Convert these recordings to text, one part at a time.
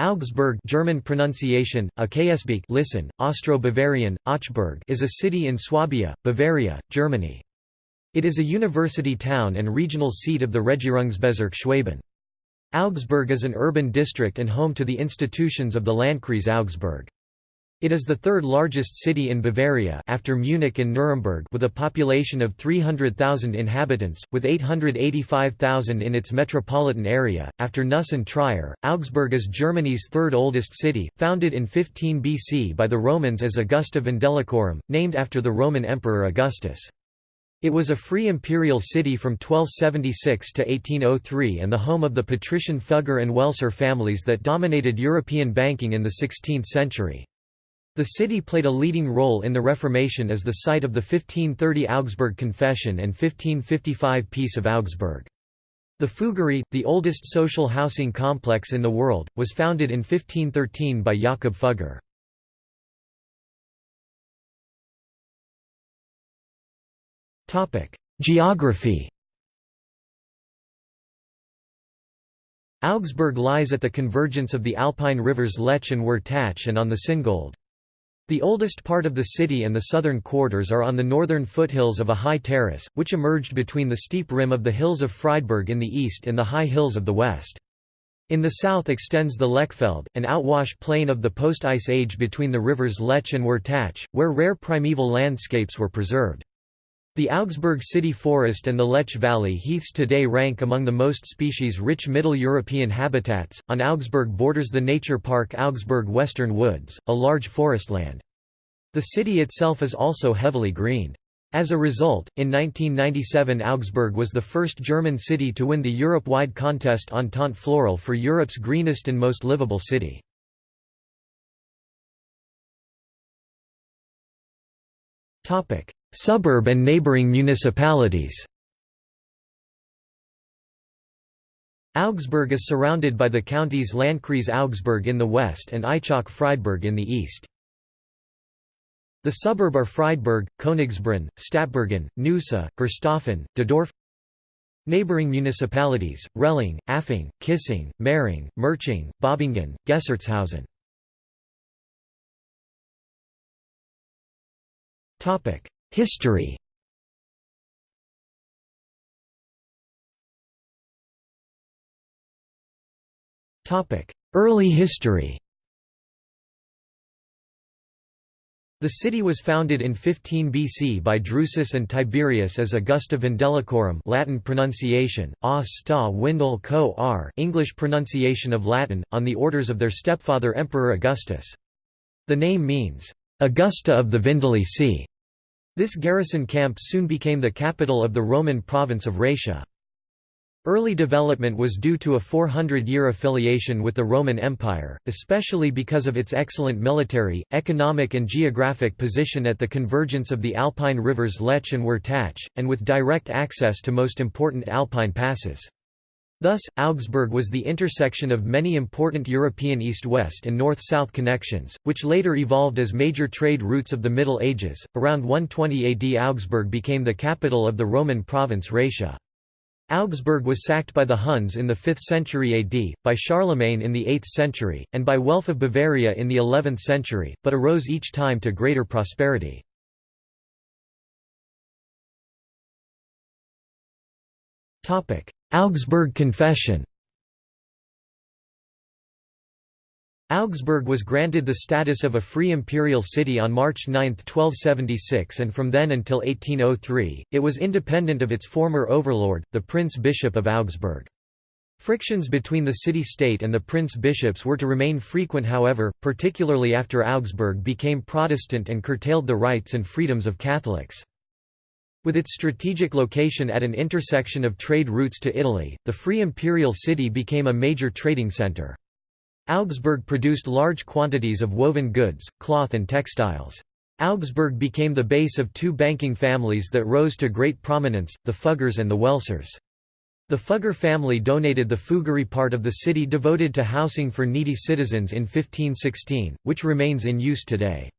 Augsburg German pronunciation, Akasbeek listen, Austro-Bavarian, Augschburg is a city in Swabia, Bavaria, Germany. It is a university town and regional seat of the Regierungsbezirk Schwaben. Augsburg is an urban district and home to the institutions of the Landkreis Augsburg. It is the third largest city in Bavaria after Munich and Nuremberg with a population of 300,000 inhabitants, with 885,000 in its metropolitan area. After Neuss and Trier, Augsburg is Germany's third oldest city, founded in 15 BC by the Romans as Augusta Vindelicorum, named after the Roman Emperor Augustus. It was a free imperial city from 1276 to 1803 and the home of the patrician Fugger and Welser families that dominated European banking in the 16th century. The city played a leading role in the Reformation as the site of the 1530 Augsburg Confession and 1555 Peace of Augsburg. The Fuggerei, the oldest social housing complex in the world, was founded in 1513 by Jakob Fugger. Geography Augsburg lies at the convergence of the Alpine rivers Lech and Wertach and on the Singold. The oldest part of the city and the southern quarters are on the northern foothills of a high terrace, which emerged between the steep rim of the hills of Friedberg in the east and the high hills of the west. In the south extends the Lechfeld, an outwash plain of the post-ice age between the rivers Lech and Wertach, where rare primeval landscapes were preserved. The Augsburg city forest and the Lech Valley heaths today rank among the most species-rich Middle European habitats. On Augsburg borders the nature park Augsburg Western Woods, a large forestland. The city itself is also heavily greened. As a result, in 1997 Augsburg was the first German city to win the Europe-wide contest Entente Floral for Europe's greenest and most livable city. Topic: Suburb and neighboring municipalities. Augsburg is surrounded by the counties Landkreis Augsburg in the west and Aichach-Friedberg in the east. The suburb are Friedberg, Königsbrunn, Stadtbergen, Neusäß, Gersthofen, Diedorf Neighboring municipalities, Rehling, Affing, Kissing, Mering, Merching, Bobingen, Gessertshausen History. Early history. The city was founded in 15 BC by Drusus and Tiberius as Augusta Vindelicorum Latin pronunciation, sta windel co r English pronunciation of Latin, on the orders of their stepfather Emperor Augustus. The name means, "'Augusta of the Vindelici' This garrison camp soon became the capital of the Roman province of Raetia. Early development was due to a 400-year affiliation with the Roman Empire, especially because of its excellent military, economic and geographic position at the convergence of the Alpine rivers Lech and Wertach, and with direct access to most important Alpine passes. Thus, Augsburg was the intersection of many important European east-west and north-south connections, which later evolved as major trade routes of the Middle Ages. Around 120 AD Augsburg became the capital of the Roman province Raetia. Augsburg was sacked by the Huns in the 5th century AD, by Charlemagne in the 8th century, and by Welf of Bavaria in the 11th century, but arose each time to greater prosperity. Augsburg Confession Augsburg was granted the status of a free imperial city on March 9, 1276 and from then until 1803, it was independent of its former overlord, the Prince-Bishop of Augsburg. Frictions between the city-state and the prince-bishops were to remain frequent however, particularly after Augsburg became Protestant and curtailed the rights and freedoms of Catholics. With its strategic location at an intersection of trade routes to Italy, the free imperial city became a major trading centre. Augsburg produced large quantities of woven goods, cloth and textiles. Augsburg became the base of two banking families that rose to great prominence, the Fuggers and the Welsers. The Fugger family donated the Fuggerei part of the city devoted to housing for needy citizens in 1516, which remains in use today.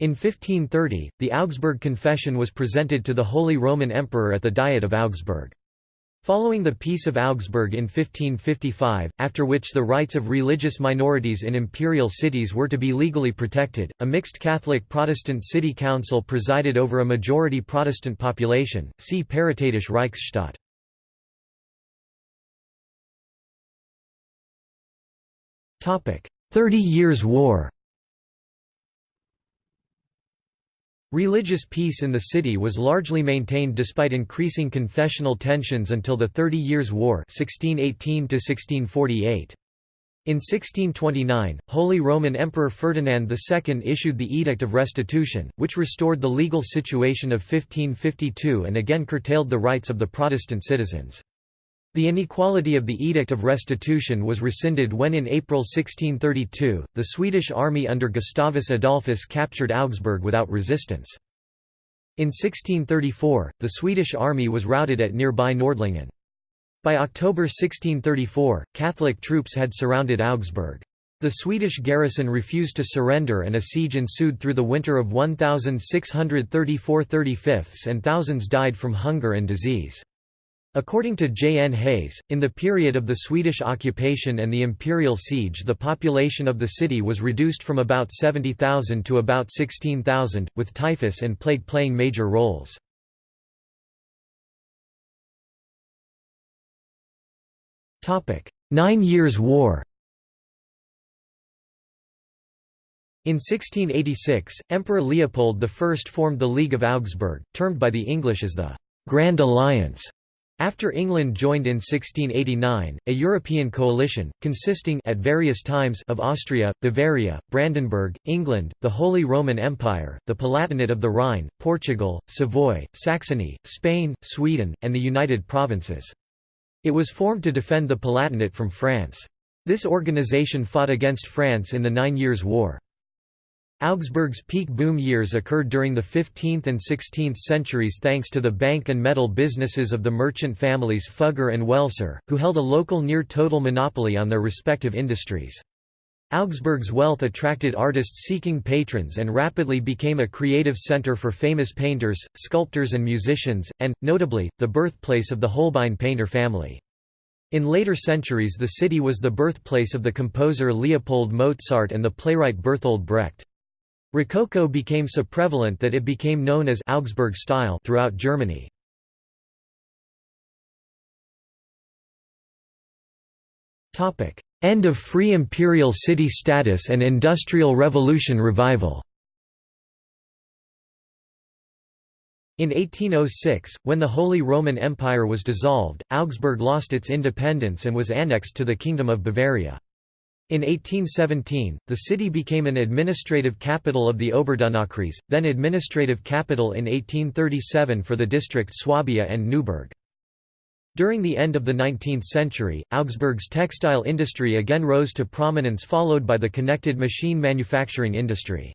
In 1530, the Augsburg Confession was presented to the Holy Roman Emperor at the Diet of Augsburg. Following the Peace of Augsburg in 1555, after which the rights of religious minorities in imperial cities were to be legally protected, a mixed Catholic-Protestant city council presided over a majority Protestant population, see Paritätische Reichsstadt. Thirty Years' War Religious peace in the city was largely maintained despite increasing confessional tensions until the Thirty Years' War 1618 -1648. In 1629, Holy Roman Emperor Ferdinand II issued the Edict of Restitution, which restored the legal situation of 1552 and again curtailed the rights of the Protestant citizens. The inequality of the Edict of Restitution was rescinded when in April 1632, the Swedish army under Gustavus Adolphus captured Augsburg without resistance. In 1634, the Swedish army was routed at nearby Nordlingen. By October 1634, Catholic troops had surrounded Augsburg. The Swedish garrison refused to surrender and a siege ensued through the winter of 1634–35 and thousands died from hunger and disease. According to J. N. Hayes, in the period of the Swedish occupation and the imperial siege the population of the city was reduced from about 70,000 to about 16,000, with typhus and plague playing major roles. Nine Years' War In 1686, Emperor Leopold I formed the League of Augsburg, termed by the English as the «Grand Alliance», after England joined in 1689, a European coalition, consisting at various times of Austria, Bavaria, Brandenburg, England, the Holy Roman Empire, the Palatinate of the Rhine, Portugal, Savoy, Saxony, Spain, Sweden, and the United Provinces. It was formed to defend the Palatinate from France. This organization fought against France in the Nine Years' War. Augsburg's peak boom years occurred during the 15th and 16th centuries thanks to the bank and metal businesses of the merchant families Fugger and Welser, who held a local near-total monopoly on their respective industries. Augsburg's wealth attracted artists seeking patrons and rapidly became a creative center for famous painters, sculptors and musicians, and, notably, the birthplace of the Holbein painter family. In later centuries the city was the birthplace of the composer Leopold Mozart and the playwright Bertolt Brecht. Rococo became so prevalent that it became known as Augsburg style throughout Germany. End of free imperial city status and Industrial Revolution revival In 1806, when the Holy Roman Empire was dissolved, Augsburg lost its independence and was annexed to the Kingdom of Bavaria. In 1817, the city became an administrative capital of the Oberdonaukreis, then administrative capital in 1837 for the district Swabia and Neuburg. During the end of the 19th century, Augsburg's textile industry again rose to prominence followed by the connected machine manufacturing industry.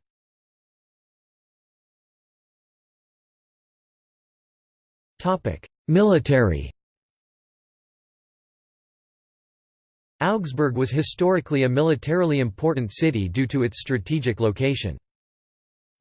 Military Augsburg was historically a militarily important city due to its strategic location.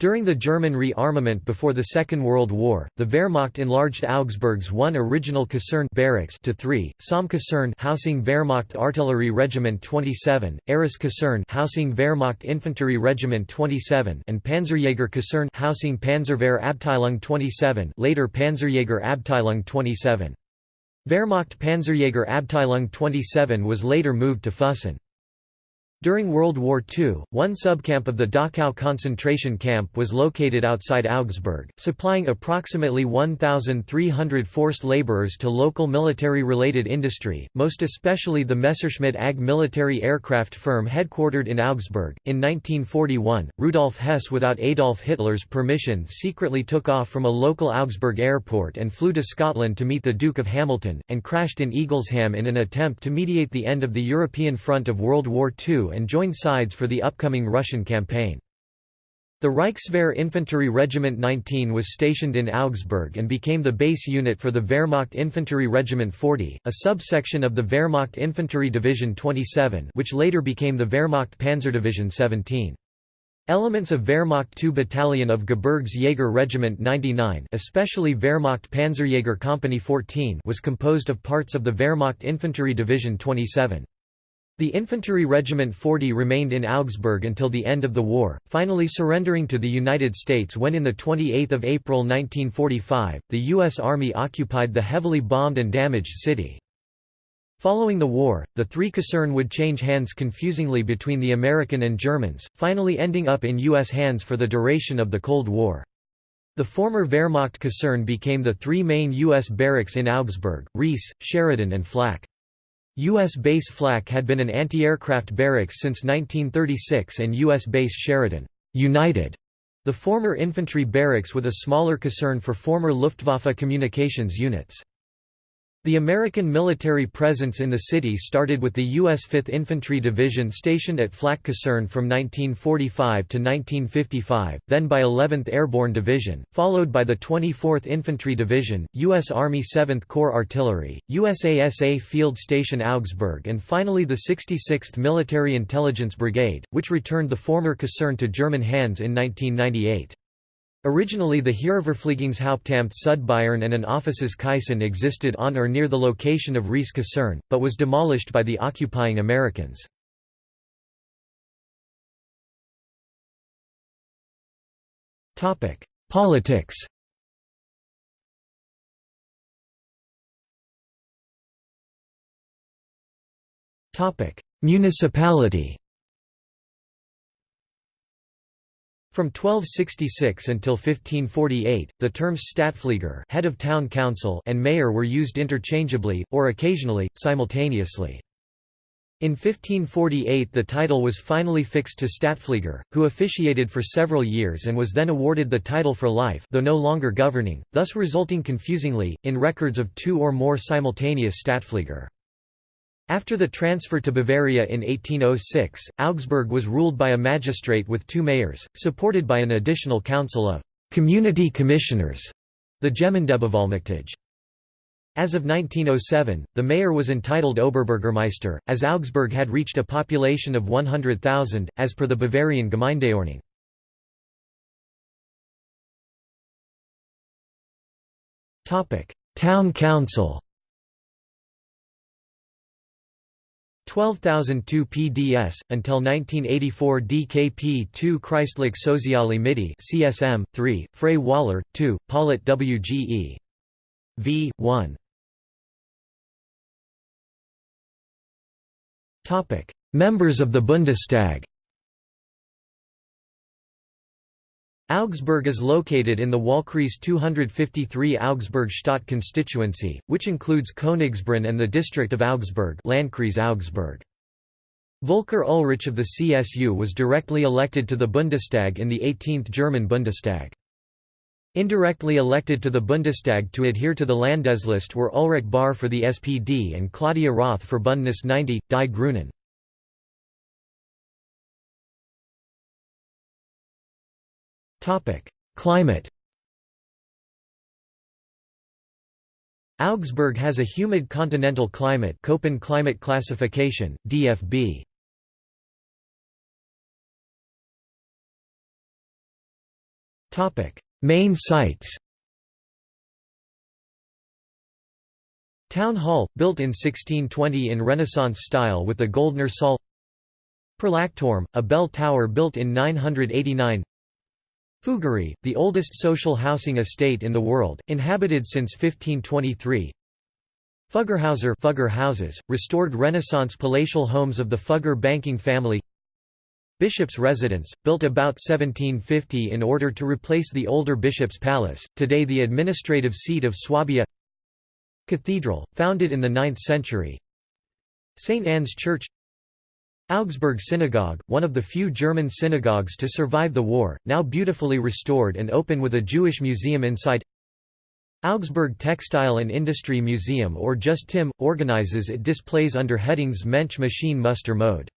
During the German rearmament before the Second World War, the Wehrmacht enlarged Augsburg's one original Kaserne barracks to three: Somme Kaserne housing Wehrmacht Artillery Regiment 27, Arras Kaserne housing Wehrmacht Infantry Regiment 27, and Panzerjäger Kaserne housing Panzerwehr Abteilung 27, later Panzerjäger Abteilung 27. Wehrmacht Panzerjäger Abteilung 27 was later moved to Füssen. During World War II, one subcamp of the Dachau concentration camp was located outside Augsburg, supplying approximately 1,300 forced laborers to local military-related industry, most especially the Messerschmitt AG military aircraft firm headquartered in Augsburg. In 1941, Rudolf Hess without Adolf Hitler's permission secretly took off from a local Augsburg airport and flew to Scotland to meet the Duke of Hamilton, and crashed in Eaglesham in an attempt to mediate the end of the European front of World War II and join sides for the upcoming Russian campaign. The Reichswehr Infantry Regiment 19 was stationed in Augsburg and became the base unit for the Wehrmacht Infantry Regiment 40, a subsection of the Wehrmacht Infantry Division 27 which later became the Wehrmacht Panzerdivision 17. Elements of Wehrmacht II Battalion of Gebirgsjäger Regiment 99 especially Wehrmacht Panzerjäger Company 14 was composed of parts of the Wehrmacht Infantry Division 27. The Infantry Regiment 40 remained in Augsburg until the end of the war, finally surrendering to the United States when in 28 April 1945, the U.S. Army occupied the heavily bombed and damaged city. Following the war, the three Kaserne would change hands confusingly between the American and Germans, finally ending up in U.S. hands for the duration of the Cold War. The former Wehrmacht Kaserne became the three main U.S. barracks in Augsburg, Reese, Sheridan and Flak. U.S. Base Flak had been an anti-aircraft barracks since 1936 and U.S. Base Sheridan United, the former infantry barracks with a smaller Kaserne for former Luftwaffe communications units. The American military presence in the city started with the U.S. 5th Infantry Division stationed at Flak Kaserne from 1945 to 1955, then by 11th Airborne Division, followed by the 24th Infantry Division, U.S. Army 7th Corps Artillery, USASA Field Station Augsburg and finally the 66th Military Intelligence Brigade, which returned the former Kaserne to German hands in 1998. Originally the Heeresverpflegungshauptamt Südbayern and an Offices Kaisen existed on or near the location of Reese Kaserne, but was demolished by the occupying Americans. Politics Municipality From 1266 until 1548, the terms Stadtpfleger head of town council and mayor were used interchangeably, or occasionally, simultaneously. In 1548 the title was finally fixed to Stadtpfleger, who officiated for several years and was then awarded the title for life though no longer governing, thus resulting confusingly, in records of two or more simultaneous Stadtpfleger. After the transfer to Bavaria in 1806, Augsburg was ruled by a magistrate with two mayors, supported by an additional council of «community commissioners», the Gemeindebevollmächtige. As of 1907, the mayor was entitled Oberbürgermeister, as Augsburg had reached a population of 100,000, as per the Bavarian Gemeindeordnung. Town council 12002 PDS, until 1984 DKP 2 Christlich Soziale Mitte CSM, 3, Freie Wähler, 2, Paulet WGE. v. 1 Members of the Bundestag Augsburg is located in the Wahlkreis 253 Augsburg Stadt constituency, which includes Königsbrunn and the district of Augsburg Landkreis Augsburg. Volker Ullrich of the CSU was directly elected to the Bundestag in the 18th German Bundestag. Indirectly elected to the Bundestag to adhere to the Landesliste were Ulrich Bahr for the SPD and Claudia Roth for Bündnis 90, Die Grünen. Climate Augsburg has a humid continental climate Köppen climate classification, DFB. Main sites Town Hall, built in 1620 in Renaissance style with the Goldner Saal Perlachturm, a bell tower built in 989 Fuggerei, the oldest social housing estate in the world, inhabited since 1523. Fuggerhäuser Fugger houses, restored Renaissance palatial homes of the Fugger banking family Bishop's residence, built about 1750 in order to replace the older Bishop's Palace, today the administrative seat of Swabia Cathedral, founded in the 9th century St. Anne's Church Augsburg Synagogue, one of the few German synagogues to survive the war, now beautifully restored and open with a Jewish museum inside Augsburg Textile and Industry Museum or just TIM, organizes it displays under headings Mensch Machine Muster Mode.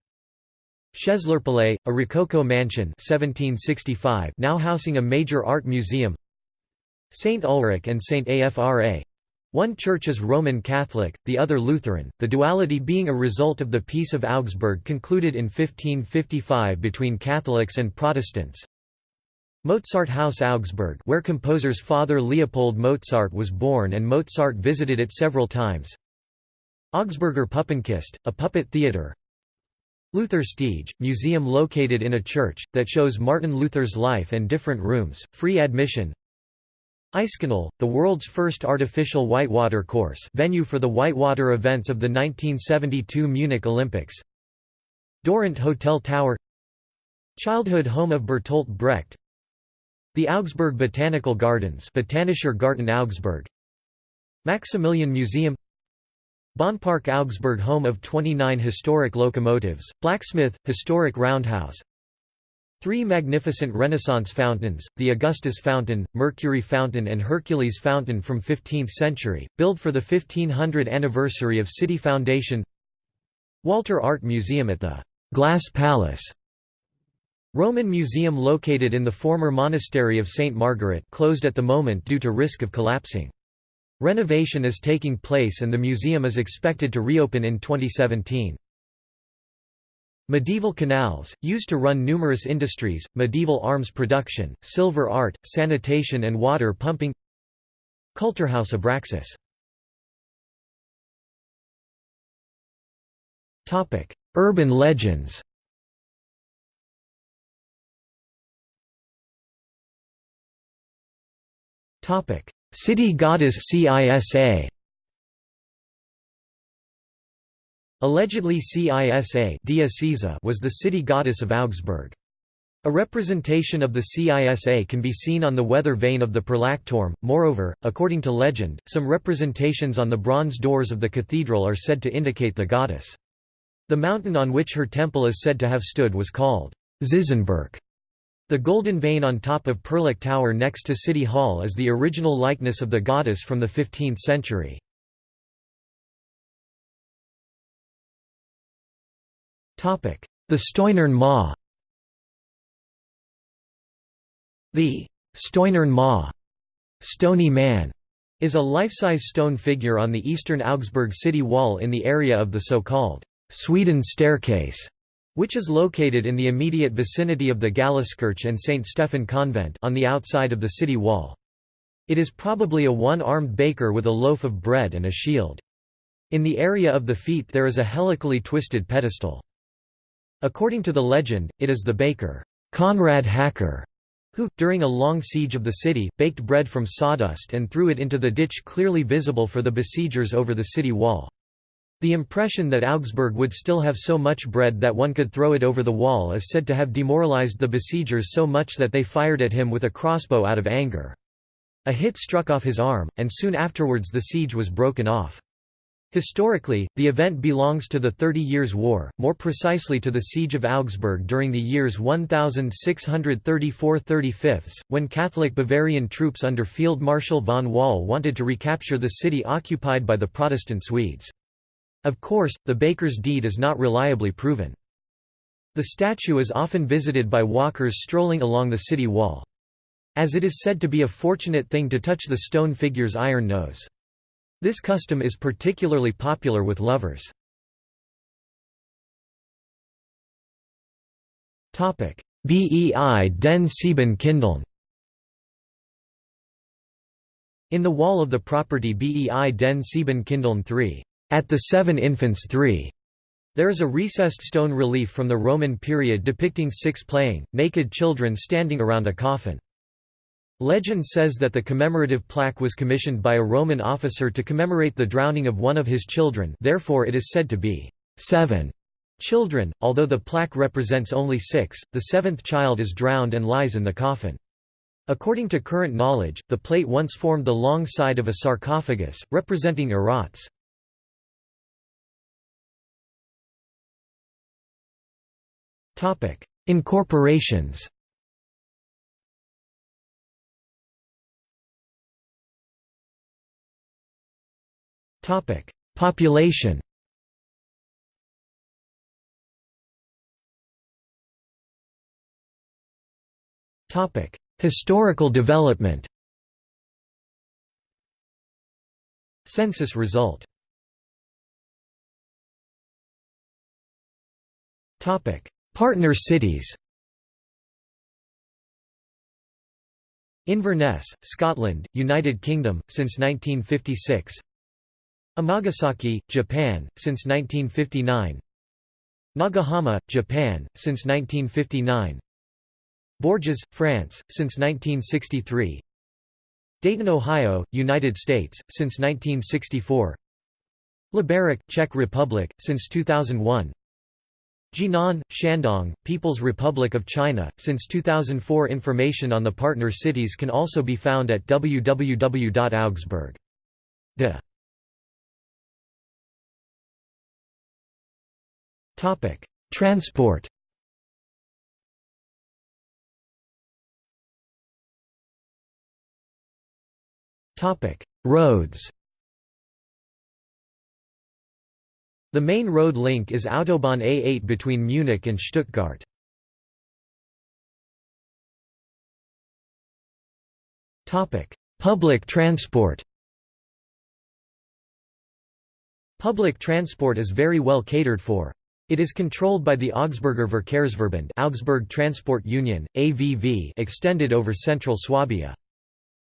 Schaezlerpalais, a Rococo mansion 1765 now housing a major art museum St. Ulrich and St. Afra One church is Roman Catholic, the other Lutheran, the duality being a result of the Peace of Augsburg concluded in 1555 between Catholics and Protestants. Mozart House Augsburg where composer's father Leopold Mozart was born and Mozart visited it several times. Augsburger Puppenkiste, a puppet theatre. Lutherstiege, museum located in a church, that shows Martin Luther's life and different rooms, free admission. Eiskanal, the world's first artificial whitewater course venue for the whitewater events of the 1972 Munich Olympics. Dorint Hotel Tower. Childhood home of Bertolt Brecht. The Augsburg Botanical Gardens Botanischer Garten Augsburg. Maximilian Museum. Bahnpark Augsburg home of 29 historic locomotives, blacksmith, historic roundhouse Three magnificent Renaissance fountains, the Augustus Fountain, Mercury Fountain and Hercules Fountain from 15th century, built for the 1500 anniversary of city foundation Walter Art Museum at the Glass Palace Roman museum located in the former monastery of St. Margaret closed at the moment due to risk of collapsing. Renovation is taking place and the museum is expected to reopen in 2017. Medieval canals, used to run numerous industries, medieval arms production, silver art, sanitation and water pumping. Kulturhaus Abraxas. Urban legends. City goddess CISA Allegedly Cisa was the city goddess of Augsburg. A representation of the Cisa can be seen on the weather vane of the Perlachturm. Moreover, according to legend, some representations on the bronze doors of the cathedral are said to indicate the goddess. The mountain on which her temple is said to have stood was called Zizenberg. The golden vane on top of Perlach Tower next to City Hall is the original likeness of the goddess from the 15th century. The Stoinern Ma The Stoinern Ma Stony Man is a life-size stone figure on the eastern Augsburg city wall in the area of the so-called Sweden Staircase, which is located in the immediate vicinity of the Galliskirche and St. Stephen Convent on the outside of the city wall. It is probably a one-armed baker with a loaf of bread and a shield. In the area of the feet there is a helically twisted pedestal. According to the legend, it is the baker, Conrad Hacker, who, during a long siege of the city, baked bread from sawdust and threw it into the ditch clearly visible for the besiegers over the city wall. The impression that Augsburg would still have so much bread that one could throw it over the wall is said to have demoralized the besiegers so much that they fired at him with a crossbow out of anger. A hit struck off his arm, and soon afterwards the siege was broken off. Historically, the event belongs to the Thirty Years' War, more precisely to the Siege of Augsburg during the years 1634–35, when Catholic Bavarian troops under Field Marshal von Wall wanted to recapture the city occupied by the Protestant Swedes. Of course, the baker's deed is not reliably proven. The statue is often visited by walkers strolling along the city wall. As it is said to be a fortunate thing to touch the stone figure's iron nose. This custom is particularly popular with lovers. Bei den Sieben Kindeln In the wall of the property Bei den Sieben Kindeln 3, at the Seven Infants 3, there is a recessed stone relief from the Roman period depicting six playing, naked children standing around a coffin. Legend says that the commemorative plaque was commissioned by a Roman officer to commemorate the drowning of one of his children therefore it is said to be seven children, although the plaque represents only six, the seventh child is drowned and lies in the coffin. According to current knowledge, the plate once formed the long side of a sarcophagus, representing Erots. Incorporations Population. Historical development. Census result. Partner cities. Inverness, Scotland, United Kingdom, since 1956 Amagasaki, Japan, since 1959 Nagahama, Japan, since 1959 Bourges, France, since 1963 Dayton, Ohio, United States, since 1964 Liberec, Czech Republic, since 2001 Jinan, Shandong, People's Republic of China, since 2004 Information on the partner cities can also be found at www.augsburg.de. Transport Topic: Roads The main road link is Autobahn A8 between Munich and Stuttgart. Topic: Public transport Public transport is very well catered for. It is controlled by the Augsburger Verkehrsverbund Augsburg Transport Union, AVV extended over central Swabia.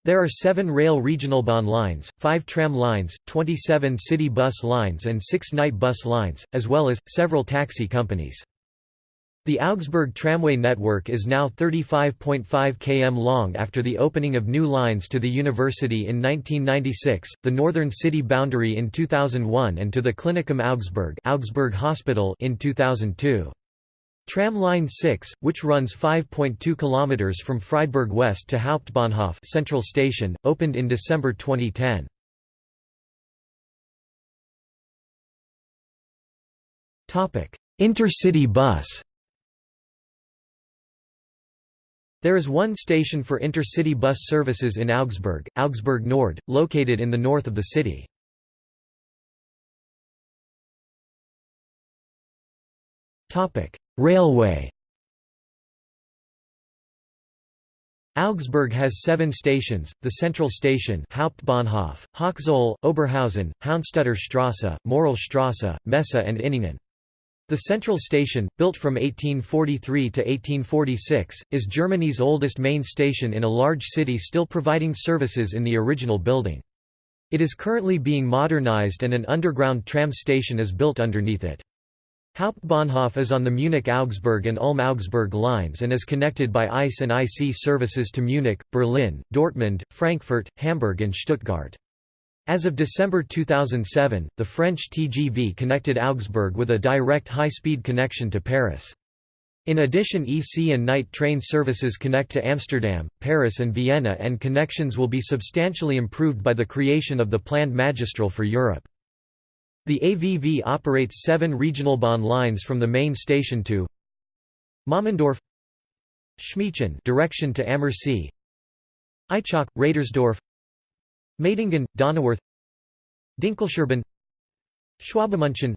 There are seven rail Regionalbahn lines, five tram lines, 27 city bus lines and six night bus lines, as well as, several taxi companies. The Augsburg tramway network is now 35.5 km long after the opening of new lines to the university in 1996, the northern city boundary in 2001 and to the Klinikum Augsburg, Augsburg Hospital in 2002. Tram Line 6, which runs 5.2 km from Friedberg West to Hauptbahnhof Central Station, opened in December 2010. Intercity bus There is one station for intercity bus services in Augsburg, Augsburg Nord, located in the north of the city. Railway Augsburg has seven stations, the Central Station Hauptbahnhof, Hochzoll, Oberhausen, Haunstetter Strasse, Morellstrasse, Messe and Inningen. The Central Station, built from 1843 to 1846, is Germany's oldest main station in a large city still providing services in the original building. It is currently being modernized and an underground tram station is built underneath it. Hauptbahnhof is on the Munich-Augsburg and Ulm-Augsburg lines and is connected by ICE and IC services to Munich, Berlin, Dortmund, Frankfurt, Hamburg and Stuttgart. As of December 2007, the French TGV connected Augsburg with a direct high-speed connection to Paris. In addition EC and night train services connect to Amsterdam, Paris and Vienna and connections will be substantially improved by the creation of the planned Magistral for Europe. The AVV operates seven regional Regionalbahn lines from the main station to Mammendorf Schmiechen direction to Ammersee Aichach, Radersdorf Meitingen, Donauwörth Dinkelscherben Schwabmünchen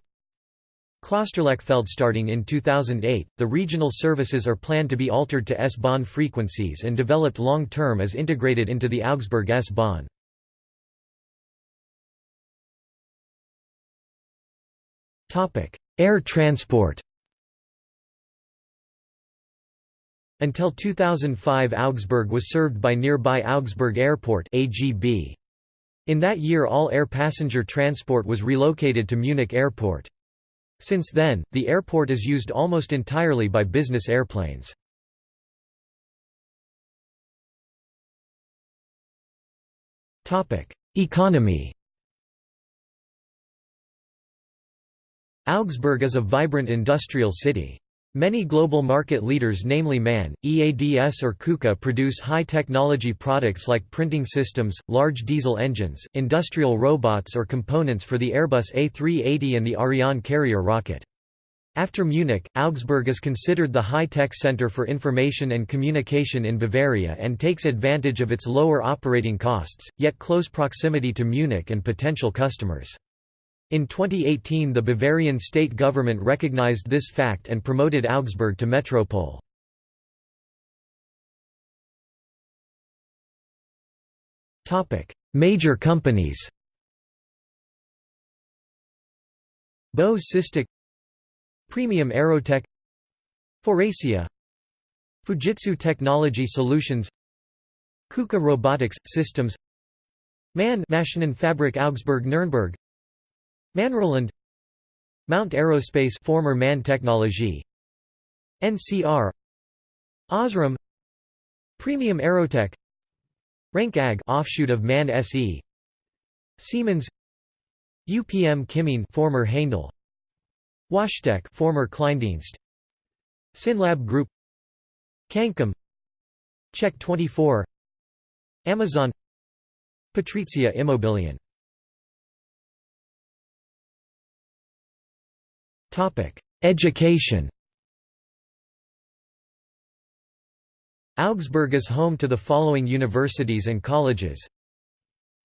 Klosterlechfeld starting in 2008, the regional services are planned to be altered to S-Bahn frequencies and developed long-term as integrated into the Augsburg S-Bahn. Air transport Until 2005 Augsburg was served by nearby Augsburg Airport AGB. In that year all air passenger transport was relocated to Munich Airport. Since then, the airport is used almost entirely by business airplanes. Economy Augsburg is a vibrant industrial city. Many global market leaders namely MAN, EADS or KUKA produce high-technology products like printing systems, large diesel engines, industrial robots or components for the Airbus A380 and the Ariane carrier rocket. After Munich, Augsburg is considered the high-tech center for information and communication in Bavaria and takes advantage of its lower operating costs, yet close proximity to Munich and potential customers. In 2018 the Bavarian state government recognized this fact and promoted Augsburg to metropole. Major companies Böwe Systec Premium Aerotech Faurecia Fujitsu Technology Solutions KUKA Robotics Systems MAN Maschinenfabrik Augsburg Nürnberg Manroland Mount Aerospace former MAN Technology NCR Osram Premium Aerotech Renk AG offshoot of MAN SE Siemens UPM Kymmene former Haindl WashTec former Kleindienst Synlab Group Cancom Check 24 Amazon Patrizia Immobilien Education Augsburg is home to the following universities and colleges.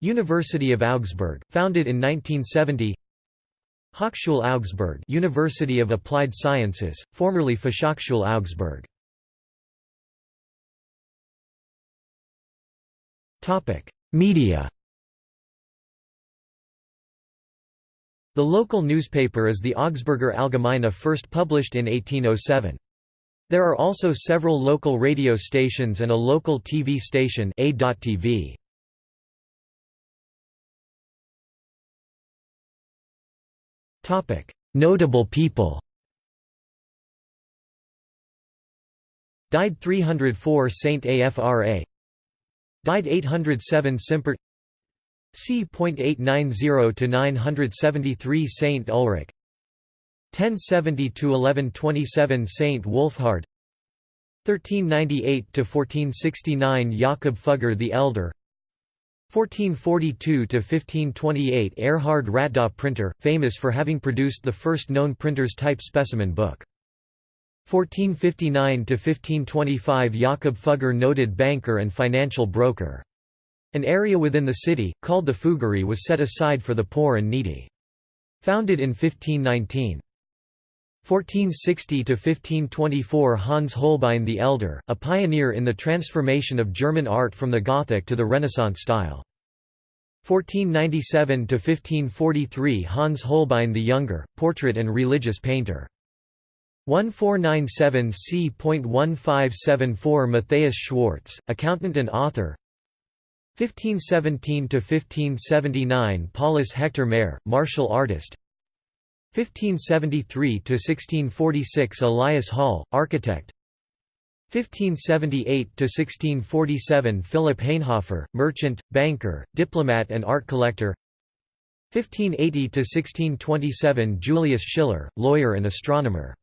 University of Augsburg, founded in 1970 Hochschule Augsburg University of Applied Sciences, formerly Fachhochschule Augsburg. Media The local newspaper is the Augsburger Allgemeine first published in 1807. There are also several local radio stations and a local TV station A.TV. Notable people Died 304 Saint Afra Died 807 Simpert c.890 to 973 Saint Ulrich. 1070 to 1127 Saint Wolfhard. 1398 to 1469 Jakob Fugger the Elder. 1442 to 1528 Erhard Ratdolt printer famous for having produced the first known printer's type specimen book. 1459 to 1525 Jakob Fugger noted banker and financial broker an area within the city, called the Fuggerei was set aside for the poor and needy. Founded in 1519. 1460–1524 Hans Holbein the Elder, a pioneer in the transformation of German art from the Gothic to the Renaissance style. 1497–1543 Hans Holbein the Younger, portrait and religious painter. 1497 c.1574 Matthias Schwartz, accountant and author 1517–1579 Paulus Hector Mair, martial artist. 1573–1646 Elias Holl, architect. 1578–1647 Philip Hainhofer, merchant, banker, diplomat and art collector. 1580–1627 Julius Schiller, lawyer and astronomer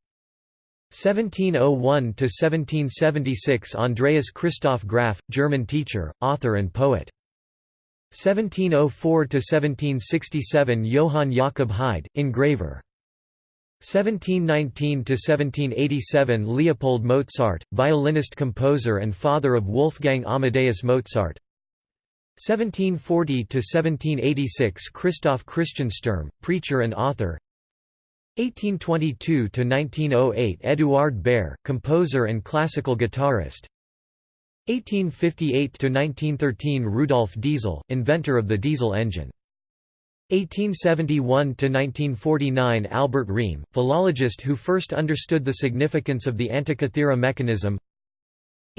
1701–1776 Andreas Christoph Graf, German teacher, author and poet. 1704–1767 Johann Jakob Haid, engraver. 1719–1787 Leopold Mozart, violinist-composer and father of Wolfgang Amadeus Mozart 1740–1786 Christoph Christian Sturm, preacher and author 1822–1908 Eduard Baer, composer and classical guitarist. 1858–1913 Rudolf Diesel, inventor of the diesel engine. 1871–1949 Albert Rehm, philologist who first understood the significance of the Antikythera mechanism.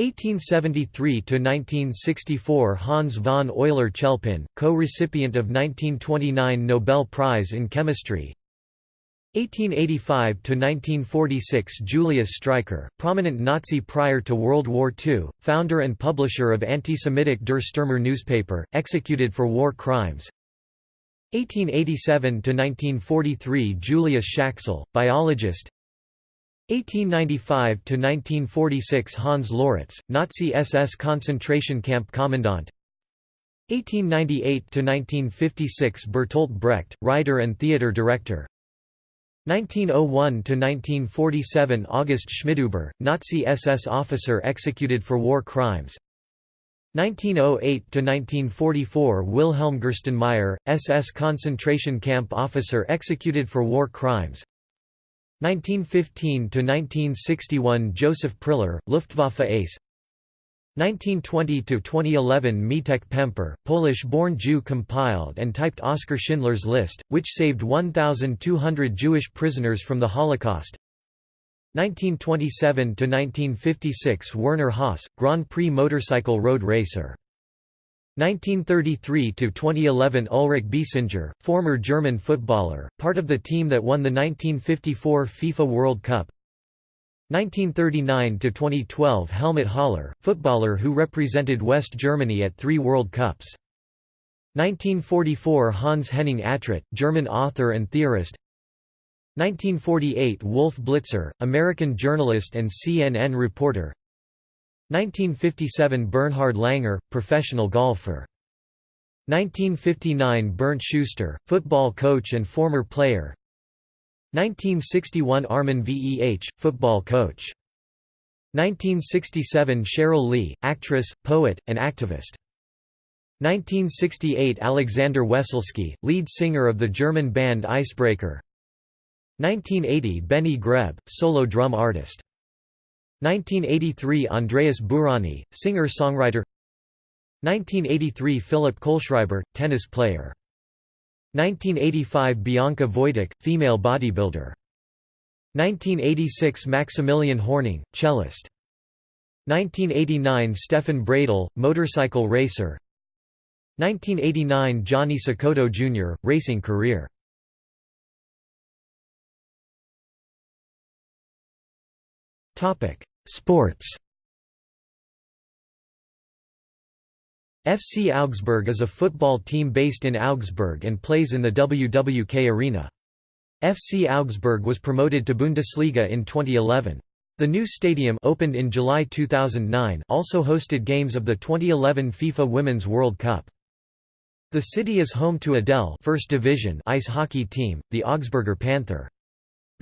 1873–1964 Hans von Euler-Chelpin, co-recipient of 1929 Nobel Prize in Chemistry 1885–1946 Julius Streicher, prominent Nazi prior to World War II, founder and publisher of anti-Semitic Der Stürmer newspaper, executed for war crimes. 1887–1943 Julius Schaxel, biologist. 1895–1946 Hans Loritz, Nazi SS concentration camp commandant. 1898–1956 Bertolt Brecht, writer and theatre director 1901–1947 August Schmidhuber, Nazi SS officer executed for war crimes. 1908–1944 Wilhelm Gerstenmaier, SS concentration camp officer executed for war crimes. 1915–1961 Joseph Priller, Luftwaffe ace 1920–2011 Mietek Pemper, Polish-born Jew compiled and typed Oskar Schindler's List, which saved 1,200 Jewish prisoners from the Holocaust. 1927–1956 Werner Haas, Grand Prix motorcycle road racer. 1933–2011 Ulrich Biesinger, former German footballer, part of the team that won the 1954 FIFA World Cup 1939–2012 Helmut Haller, footballer who represented West Germany at three World Cups. 1944 Hans Henning Atrott, German author and theorist. 1948 Wolf Blitzer, American journalist and CNN reporter. 1957 Bernhard Langer, professional golfer. 1959 Bernd Schuster, football coach and former player 1961 Armin Veh, football coach. 1967 Sheryl Lee, actress, poet, and activist. 1968 Alexander Wesselsky, lead singer of the German band Eisbrecher. 1980 Benny Greb, solo drum artist. 1983 Andreas Bourani, singer-songwriter 1983 Philipp Kohlschreiber, tennis player 1985 Bianca Wojtek, female bodybuilder. 1986 Maximilian Hornung, cellist. 1989 Stefan Bradl, motorcycle racer. 1989 Johnny Cecotto Jr., racing career. Sports. FC Augsburg is a football team based in Augsburg and plays in the WWK Arena. FC Augsburg was promoted to Bundesliga in 2011. The new stadium opened in July 2009 also hosted games of the 2011 FIFA Women's World Cup. The city is home to a DEL First Division ice hockey team, the Augsburger Panther.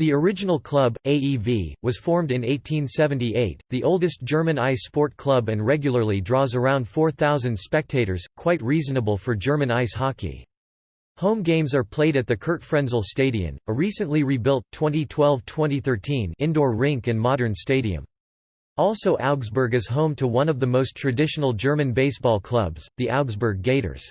The original club, AEV, was formed in 1878, the oldest German ice sport club and regularly draws around 4,000 spectators, quite reasonable for German ice hockey. Home games are played at the Curt Frenzel Stadion, a recently rebuilt 2012-2013 indoor rink and modern stadium. Also Augsburg is home to one of the most traditional German baseball clubs, the Augsburg Gators.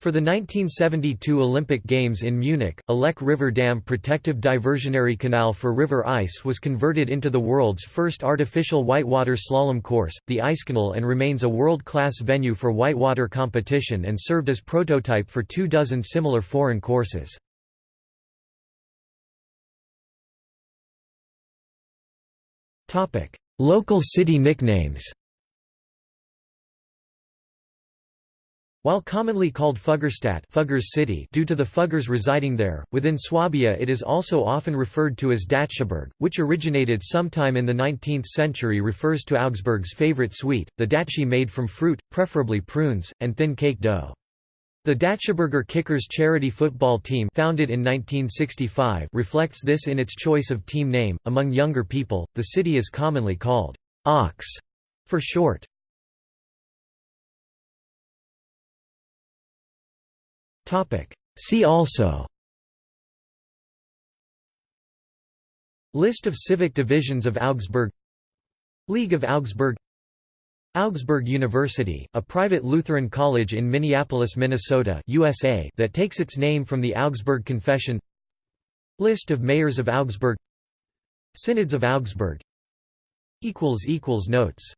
For the 1972 Olympic Games in Munich, a Lech River Dam protective diversionary canal for river ice was converted into the world's first artificial whitewater slalom course, the Eiskanal and remains a world-class venue for whitewater competition and served as prototype for two dozen similar foreign courses. Local city nicknames While commonly called Fuggerstadt Fuggers City due to the Fuggers residing there, within Swabia it is also often referred to as Datschiburg, which originated sometime in the 19th century refers to Augsburg's favorite sweet, the Datschi made from fruit, preferably prunes, and thin cake dough. The Datschiburger Kickers charity football team founded in 1965 reflects this in its choice of team name. Among younger people, the city is commonly called Aux for short. See also. List of civic divisions of Augsburg. League of Augsburg. Augsburg University, a private Lutheran college in Minneapolis, Minnesota USA that takes its name from the Augsburg Confession. List of mayors of Augsburg. Synods of Augsburg. Notes